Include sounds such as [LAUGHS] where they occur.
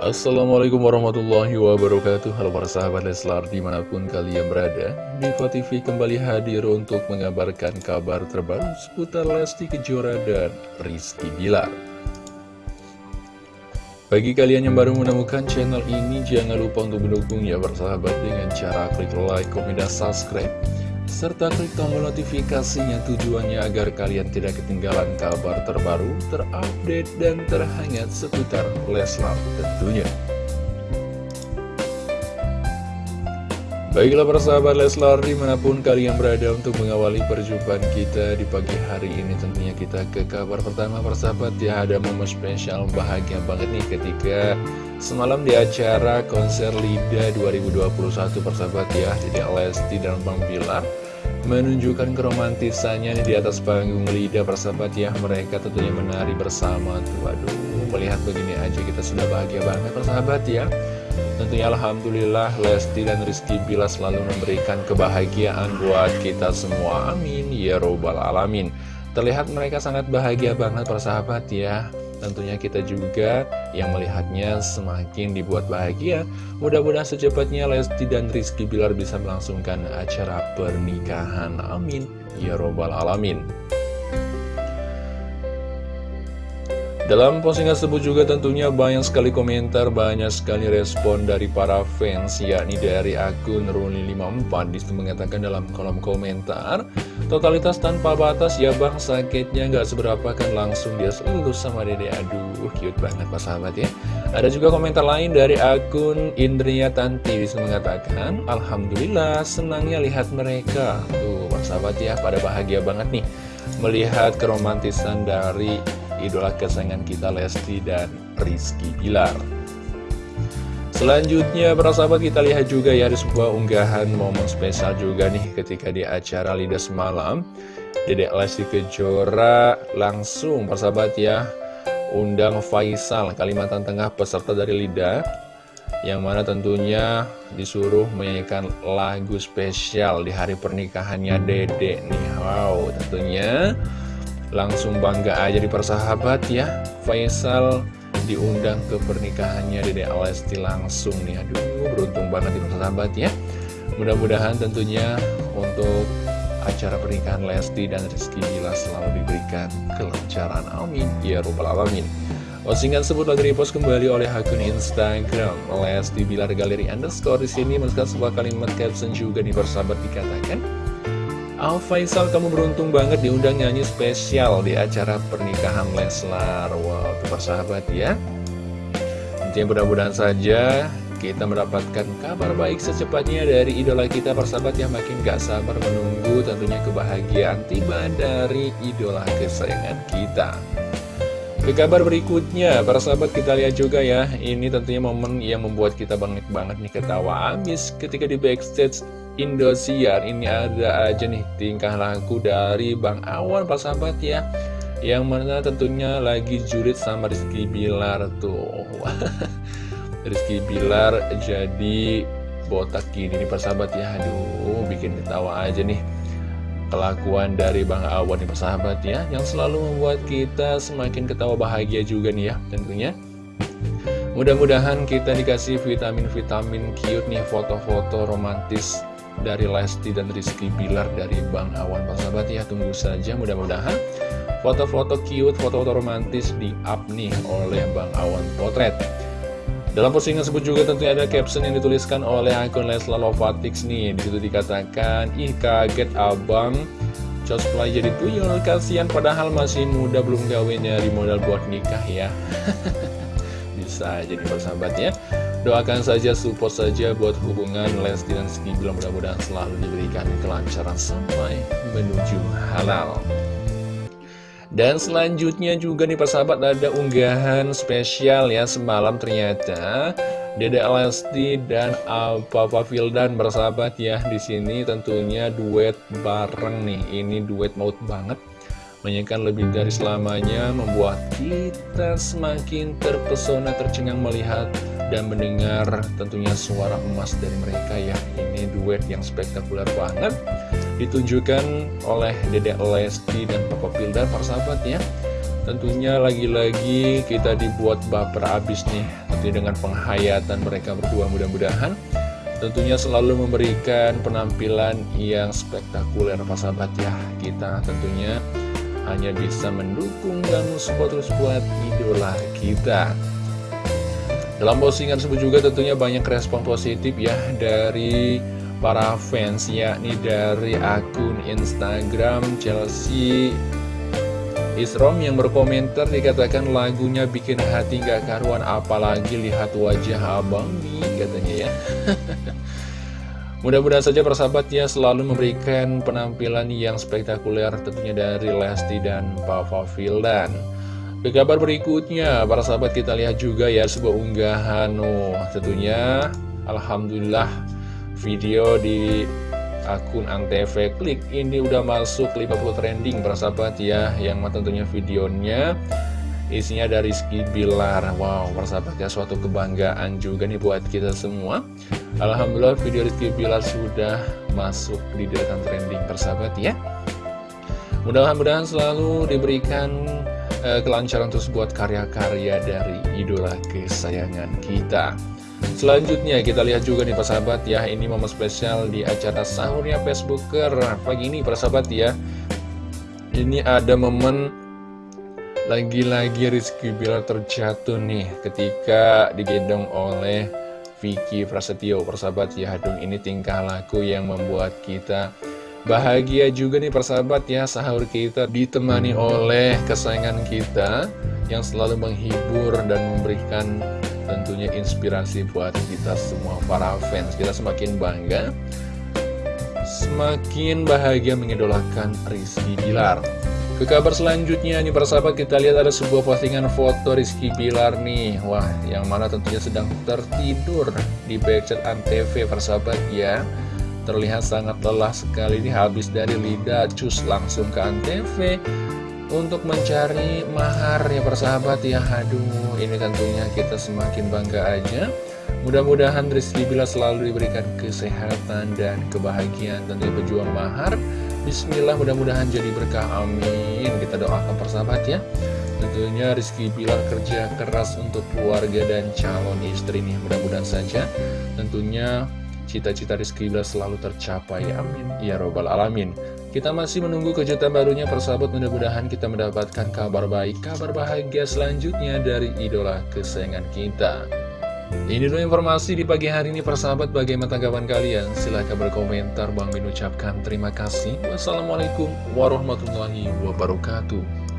Assalamualaikum warahmatullahi wabarakatuh. Halo para sahabat Leslar di mana pun kalian berada Diva TV kembali hadir untuk mengabarkan kabar terbaru seputar Lesti Kejora dan Rizky Bilar. Bagi kalian yang baru menemukan channel ini jangan lupa untuk mendukungnya bersahabat dengan cara klik like, komen, dan subscribe serta klik tombol notifikasinya tujuannya agar kalian tidak ketinggalan kabar terbaru, terupdate, dan terhangat seputar Leslar tentunya. Baiklah persahabat Leslar di mana pun kalian berada untuk mengawali perjumpaan kita di pagi hari ini tentunya kita ke kabar pertama persahabat ya ada momen spesial bahagia banget nih ketika semalam di acara konser LIDA 2021 persahabat ya jadi Lesti dan Bang Bilar menunjukkan keromantisannya di atas panggung LIDA persahabat ya. Mereka tentunya menari bersama tuh aduh melihat begini aja kita sudah bahagia banget persahabat ya Tentunya Alhamdulillah Lesti dan Rizky Bila selalu memberikan kebahagiaan buat kita semua. Amin Ya Robbal Alamin. Terlihat mereka sangat bahagia banget persahabat ya. Tentunya kita juga yang melihatnya semakin dibuat bahagia. Mudah-mudahan secepatnya Lesti dan Rizky Bilar bisa melangsungkan acara pernikahan. Amin Ya Robbal Alamin Dalam postingan tersebut juga tentunya banyak sekali komentar, banyak sekali respon dari para fans, yakni dari akun Ruli54. Di situ mengatakan dalam kolom komentar, totalitas tanpa batas ya bang sakitnya nggak seberapa kan langsung dia lulus sama dede, aduh cute banget pak sahabat ya. Ada juga komentar lain dari akun Indria Tanti. Di situ mengatakan, Alhamdulillah senangnya lihat mereka, tuh pak sahabat ya pada bahagia banget nih melihat keromantisan dari idola kesayangan kita Lesti dan Rizky Bilar. Selanjutnya para sahabat kita lihat juga ya ada sebuah unggahan momen spesial juga nih ketika di acara Lida semalam Dedek Lesti Kejora langsung para sahabat ya undang Faisal Kalimantan Tengah peserta dari Lida yang mana tentunya disuruh menyanyikan lagu spesial di hari pernikahannya Dede nih. Wow tentunya Langsung bangga aja di persahabat ya. Faisal diundang ke pernikahannya Dede Alesti langsung nih. Aduh beruntung banget di persahabat ya. Mudah-mudahan tentunya untuk acara pernikahan Lesti dan Rizky Bila selalu diberikan kelancaran. Amin. Ya Rabbal Alamin. Postingan tersebut lagi repost kembali oleh akun Instagram Lesti Bilar Galeri Underscore di sini. Menuliskan sebuah kalimat caption juga di persahabat dikatakan Al Faisal kamu beruntung banget diundang nyanyi spesial di acara pernikahan Leslar. Wow, itu persahabat ya. Jadi mudah-mudahan saja kita mendapatkan kabar baik secepatnya dari idola kita persahabat yang makin gak sabar menunggu tentunya kebahagiaan tiba dari idola kesayangan kita ke kabar berikutnya, para sahabat kita lihat juga ya. Ini tentunya momen yang membuat kita banget banget nih ketawa Abis ketika di backstage Indosiar. Ini ada aja nih tingkah laku dari Bang Awan para sahabat ya. Yang mana tentunya lagi jurit sama Rizky Bilar tuh. [LAUGHS] Rizky Bilar jadi botak gini nih para sahabat ya. Aduh bikin ketawa aja nih kelakuan dari Bang Awan nih persahabat ya Yang selalu membuat kita semakin ketawa bahagia juga nih ya tentunya. Mudah-mudahan kita dikasih vitamin-vitamin cute nih foto-foto romantis dari Lesti dan Rizky Bilar dari Bang Awan persahabat ya Tunggu saja mudah-mudahan foto-foto cute, foto-foto romantis di up nih oleh Bang Awan Potret dalam postingan tersebut juga tentunya ada caption yang dituliskan oleh akun Lesla Lovatix nih. Di situ dikatakan, ih kaget abang cosplay jadi tuyul, kasihan padahal masih muda belum gawe nyari modal buat nikah ya. [LAUGHS] Bisa jadi persahabat ya. Doakan saja, support saja buat hubungan Lesti dan Ski mudah-mudahan selalu diberikan kelancaran sampai menuju halal. Dan selanjutnya juga nih persahabat ada unggahan spesial ya semalam ternyata Dede Lesti dan Papa Vildan bersahabat ya di sini tentunya duet bareng nih. Ini duet maut banget menyanyikan lebih dari selamanya membuat kita semakin terpesona tercengang melihat dan mendengar tentunya suara emas dari mereka ya. Ini duet yang spektakuler banget ditunjukkan oleh Dedek Lesti dan Papa Pildan para sahabat ya. Tentunya lagi-lagi kita dibuat baper abis nih tentunya dengan penghayatan mereka berdua mudah-mudahan. Tentunya selalu memberikan penampilan yang spektakuler sahabat ya. Kita tentunya hanya bisa mendukung dan support terus buat idola kita. Dalam postingan tersebut juga tentunya banyak respon positif ya dari para fans yakni dari akun Instagram Chelsea Isrom yang berkomentar dikatakan lagunya bikin hati gak karuan apalagi lihat wajah abang nih katanya ya [LAUGHS] Mudah-mudahan saja persahabat ya selalu memberikan penampilan yang spektakuler tentunya dari Lesti dan Papa Vildan. Ke kabar berikutnya, para sahabat kita lihat juga ya sebuah unggahan oh, tentunya Alhamdulillah video di akun Antv. Klik. Ini udah masuk 50 trending para sahabat ya yang tentunya videonya. Isinya dari Rizky Bilar Wow para sahabat ya suatu kebanggaan juga nih buat kita semua. Alhamdulillah video Rizky Bilar sudah masuk di deretan trending persahabat ya. Mudah-mudahan selalu diberikan uh, kelancaran terus buat karya-karya dari idola kesayangan kita Selanjutnya kita lihat juga nih persahabat ya. Ini momen spesial di acara sahurnya Facebooker Pagi ini persahabat ya. Ini ada momen lagi-lagi Rizky Bilar terjatuh nih ketika digendong oleh Vicky Prasetyo. Persahabat ya dong ini tingkah laku yang membuat kita bahagia juga nih persahabat ya. Sahur kita ditemani oleh kesayangan kita yang selalu menghibur dan memberikan tentunya inspirasi buat kita semua para fans. Kita semakin bangga Semakin bahagia mengidolakan Rizky Bilar. Ke kabar selanjutnya nih persahabat kita lihat ada sebuah postingan foto Rizky Bilar nih. Wah yang mana tentunya sedang tertidur di backchat Antv persahabat ya. Terlihat sangat lelah sekali ini habis dari lidah cus langsung ke Antv Untuk mencari mahar ya persahabat ya. Aduh ini tentunya kita semakin bangga aja. Mudah-mudahan Rizky Bilar selalu diberikan kesehatan dan kebahagiaan. Tentunya pejuang mahar. Bismillah mudah-mudahan jadi berkah. Amin. Kita doakan persahabat ya. Tentunya Rizky Bilar kerja keras untuk keluarga dan calon istri nih. Mudah-mudahan saja tentunya cita-cita Rizky Bilar selalu tercapai. Amin. Ya Robbal Alamin Kita masih menunggu kejutan barunya persahabat. Mudah-mudahan kita mendapatkan kabar baik Kabar bahagia selanjutnya dari idola kesayangan kita. Ini dulu informasi di pagi hari ini persahabat. Bagaimana tanggapan kalian? Silahkan berkomentar. Bang Min ucapkan terima kasih. Wassalamualaikum warahmatullahi wabarakatuh